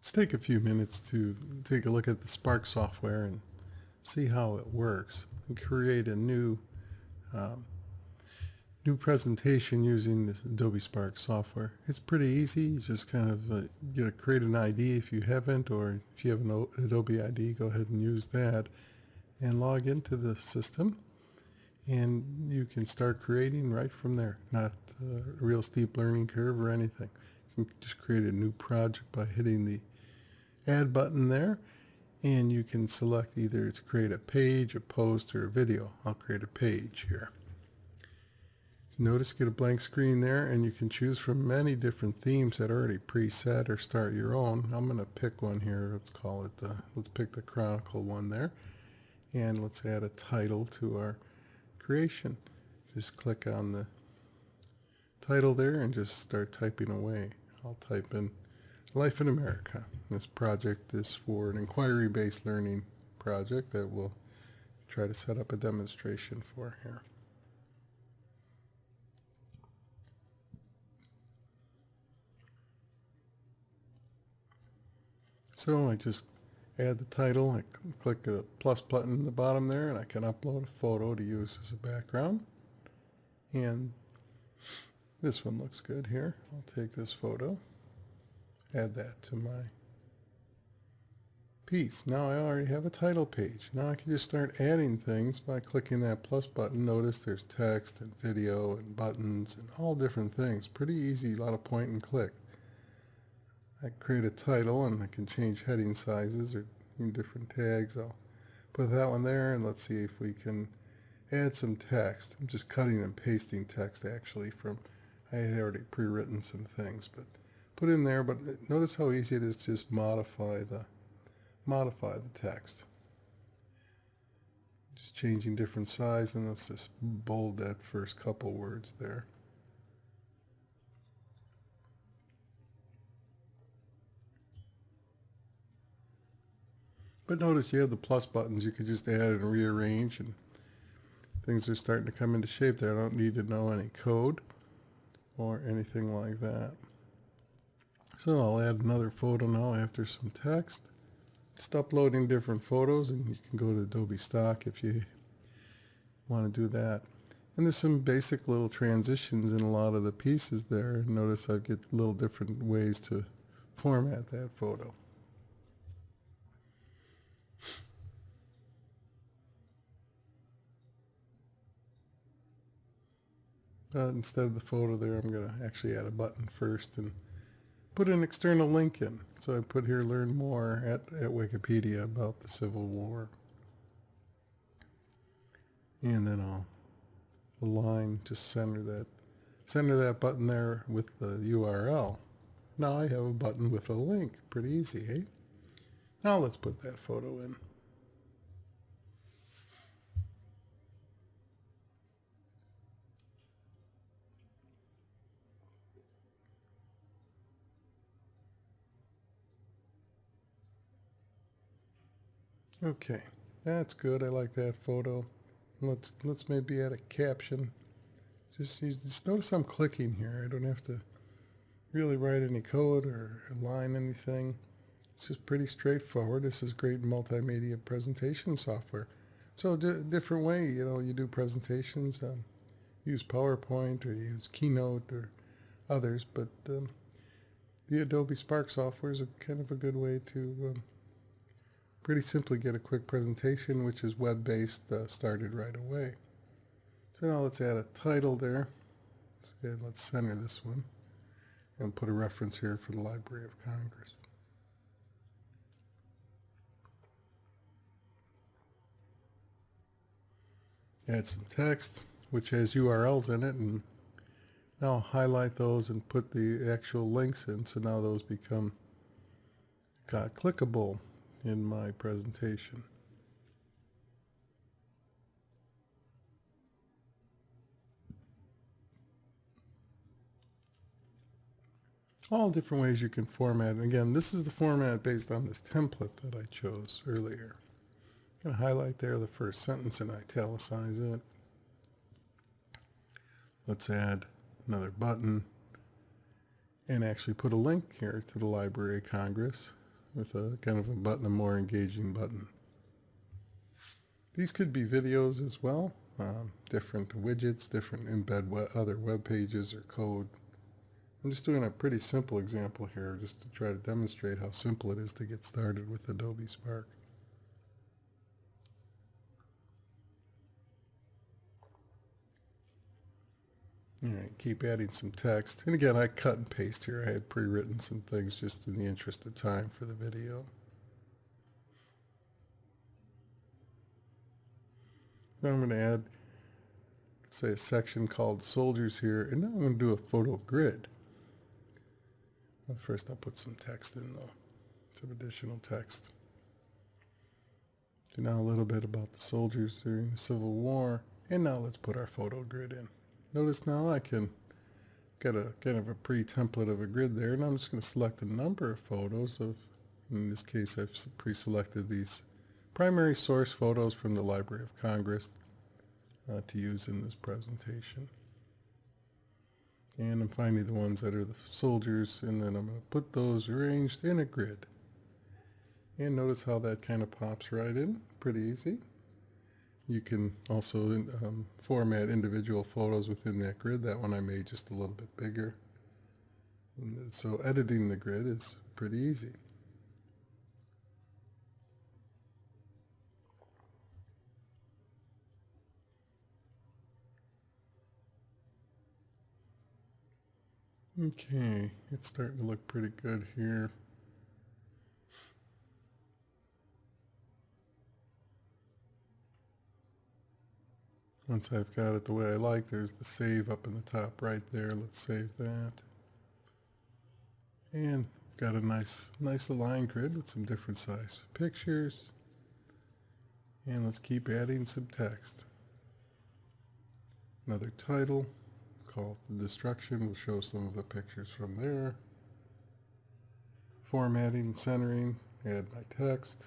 Let's take a few minutes to take a look at the Spark software and see how it works and create a new um, new presentation using this Adobe Spark software. It's pretty easy. You just kind of uh, you know, create an ID if you haven't or if you have an Adobe ID go ahead and use that and log into the system and you can start creating right from there. Not uh, a real steep learning curve or anything. You can just create a new project by hitting the add button there and you can select either to create a page, a post, or a video. I'll create a page here. Notice get a blank screen there and you can choose from many different themes that are already preset or start your own. I'm going to pick one here. Let's call it the, let's pick the Chronicle one there. And let's add a title to our creation. Just click on the title there and just start typing away. I'll type in Life in America. This project is for an inquiry-based learning project that we'll try to set up a demonstration for here. So I just add the title, I click the plus button in the bottom there and I can upload a photo to use as a background. And this one looks good here. I'll take this photo add that to my piece. Now I already have a title page. Now I can just start adding things by clicking that plus button. Notice there's text and video and buttons and all different things. Pretty easy, a lot of point and click. I create a title and I can change heading sizes or different tags. I'll put that one there and let's see if we can add some text. I'm just cutting and pasting text actually from, I had already pre-written some things, but put in there, but notice how easy it is to just modify the modify the text. Just changing different size and let's just bold that first couple words there. But notice you have the plus buttons. You can just add and rearrange and things are starting to come into shape there. I don't need to know any code or anything like that. So I'll add another photo now after some text. Just uploading different photos and you can go to Adobe Stock if you want to do that. And there's some basic little transitions in a lot of the pieces there. Notice I get little different ways to format that photo. But instead of the photo there, I'm going to actually add a button first and put an external link in. So I put here learn more at, at Wikipedia about the Civil War. And then I'll align, to center that, center that button there with the URL. Now I have a button with a link. Pretty easy, eh? Now let's put that photo in. Okay, that's good. I like that photo. Let's let's maybe add a caption. Just, just notice I'm clicking here. I don't have to really write any code or align anything. It's just pretty straightforward. This is great multimedia presentation software. So different way, you know, you do presentations, um, use PowerPoint or use Keynote or others, but um, the Adobe Spark software is a kind of a good way to um, pretty simply get a quick presentation, which is web-based, uh, started right away. So now let's add a title there. And let's center this one and put a reference here for the Library of Congress. Add some text, which has URLs in it, and now highlight those and put the actual links in, so now those become clickable in my presentation. All different ways you can format. And again, this is the format based on this template that I chose earlier. I'm going to highlight there the first sentence and italicize it. Let's add another button and actually put a link here to the Library of Congress with a kind of a button, a more engaging button. These could be videos as well, um, different widgets, different embed we other web pages or code. I'm just doing a pretty simple example here just to try to demonstrate how simple it is to get started with Adobe Spark. All right, keep adding some text. And again, I cut and paste here. I had pre-written some things just in the interest of time for the video. Now I'm going to add, say, a section called soldiers here, and now I'm going to do a photo grid. Well, first I'll put some text in though, some additional text. So now a little bit about the soldiers during the Civil War, and now let's put our photo grid in. Notice now I can get a kind of a pre-template of a grid there, and I'm just going to select a number of photos of, in this case I've pre-selected these primary source photos from the Library of Congress uh, to use in this presentation. And I'm finding the ones that are the soldiers, and then I'm going to put those arranged in a grid. And notice how that kind of pops right in, pretty easy. You can also um, format individual photos within that grid. That one I made just a little bit bigger. And so editing the grid is pretty easy. Okay, it's starting to look pretty good here. Once I've got it the way I like, there's the save up in the top right there. Let's save that. And I've got a nice, nice aligned grid with some different size pictures. And let's keep adding some text. Another title called The Destruction. We'll show some of the pictures from there. Formatting, centering, add my text.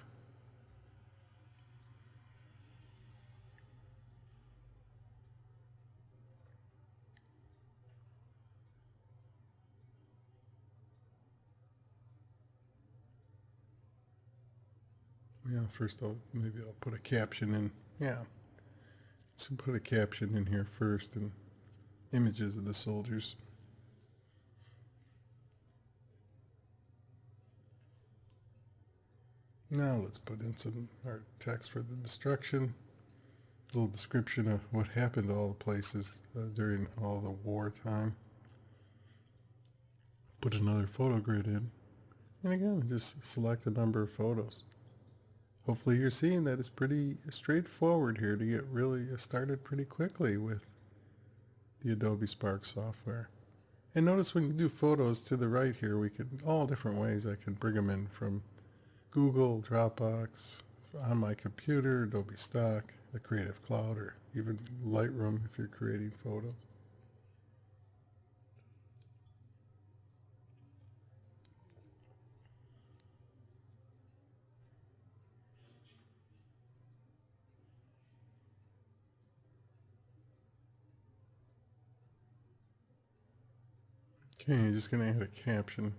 Yeah, first I'll maybe I'll put a caption in. Yeah. So put a caption in here first and images of the soldiers. Now let's put in some our text for the destruction. A little description of what happened to all the places uh, during all the war time. Put another photo grid in. And again, just select a number of photos hopefully you're seeing that it's pretty straightforward here to get really uh, started pretty quickly with the Adobe Spark software. And notice when you do photos to the right here, we can, all different ways I can bring them in from Google, Dropbox, on my computer, Adobe Stock, the Creative Cloud, or even Lightroom if you're creating photos. Okay, just going to add a caption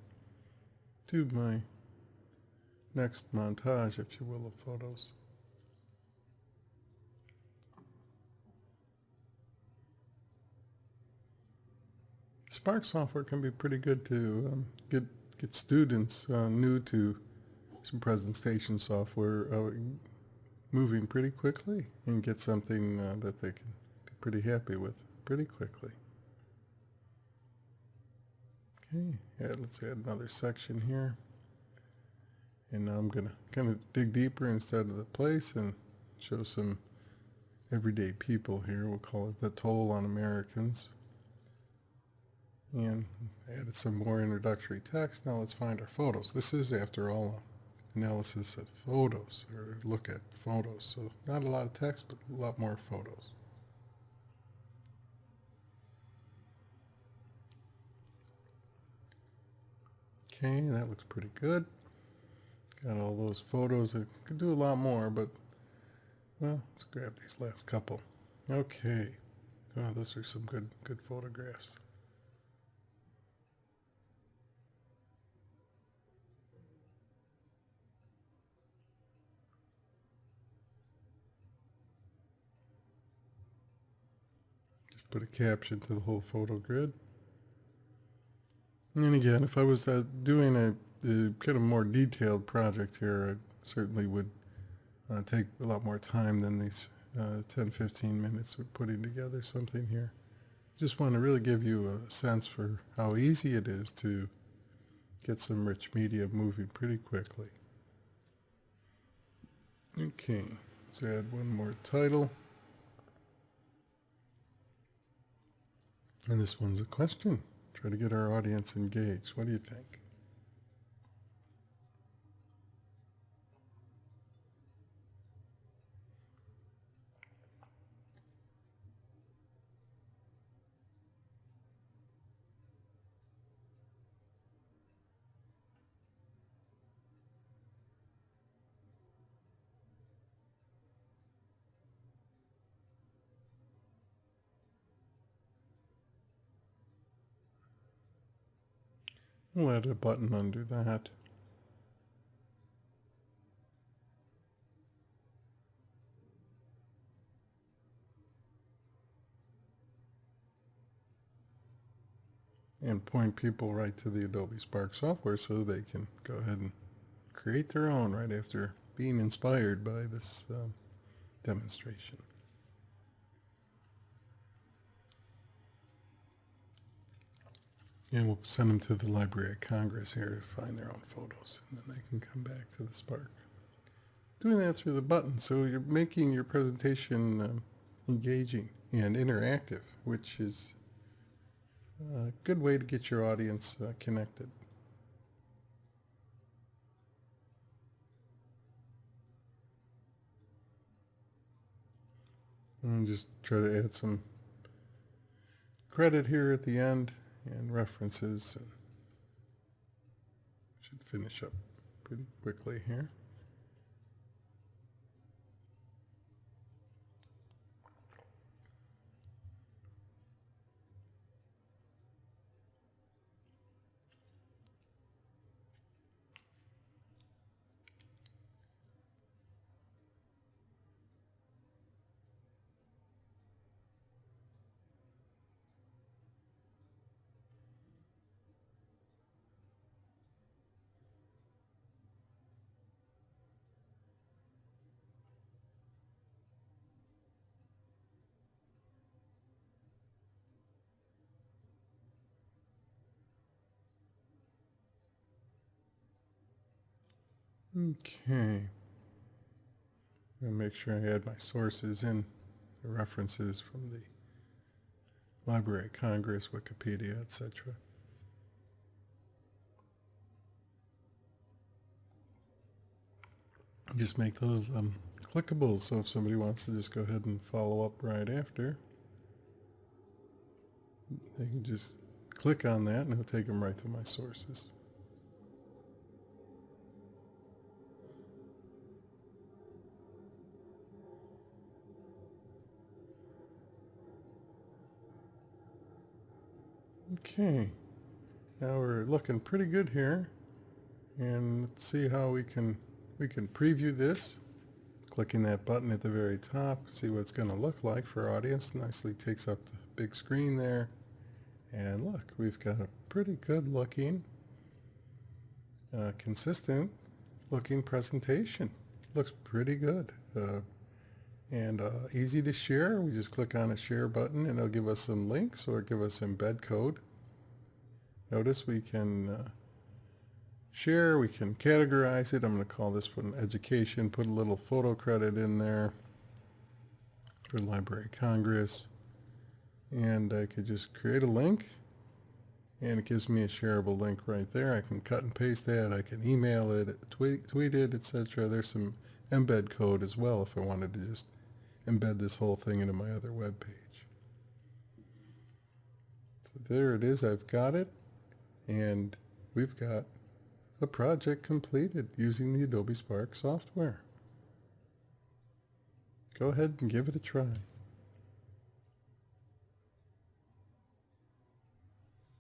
to my next montage, if you will, of photos. Spark software can be pretty good to um, get get students uh, new to some presentation software uh, moving pretty quickly and get something uh, that they can be pretty happy with pretty quickly. Okay, yeah, let's add another section here. And now I'm going to kind of dig deeper instead of the place and show some everyday people here. We'll call it the toll on Americans. And added some more introductory text. Now let's find our photos. This is, after all, analysis of photos, or look at photos. So not a lot of text, but a lot more photos. Okay, that looks pretty good. Got all those photos. I could do a lot more, but well, let's grab these last couple. Okay. Oh, those are some good good photographs. Just put a caption to the whole photo grid. And again, if I was uh, doing a, a kind of more detailed project here, I certainly would uh, take a lot more time than these uh, 10, 15 minutes of putting together something here. Just want to really give you a sense for how easy it is to get some rich media moving pretty quickly. Okay, let's add one more title. And this one's a question. Try to get our audience engaged. What do you think? We'll add a button under that. And point people right to the Adobe Spark software so they can go ahead and create their own right after being inspired by this um, demonstration. And we'll send them to the Library of Congress here to find their own photos, and then they can come back to the Spark. Doing that through the button, so you're making your presentation um, engaging and interactive, which is a good way to get your audience uh, connected. And just try to add some credit here at the end and references. Should finish up pretty quickly here. Okay. i make sure I add my sources in, the references from the Library of Congress, Wikipedia, etc. Just make those um, clickable, so if somebody wants to just go ahead and follow up right after, they can just click on that and it'll take them right to my sources. Okay, now we're looking pretty good here. And let's see how we can we can preview this. Clicking that button at the very top, see what it's going to look like for our audience. Nicely takes up the big screen there. And look, we've got a pretty good looking, uh, consistent looking presentation. Looks pretty good. Uh, and uh, easy to share. We just click on a share button and it'll give us some links or give us embed code. Notice we can uh, share, we can categorize it. I'm going to call this one education, put a little photo credit in there for Library Congress. And I could just create a link and it gives me a shareable link right there. I can cut and paste that. I can email it, tweet, tweet it, etc. There's some embed code as well if I wanted to just embed this whole thing into my other web page. So there it is. I've got it. And we've got a project completed using the Adobe Spark software. Go ahead and give it a try.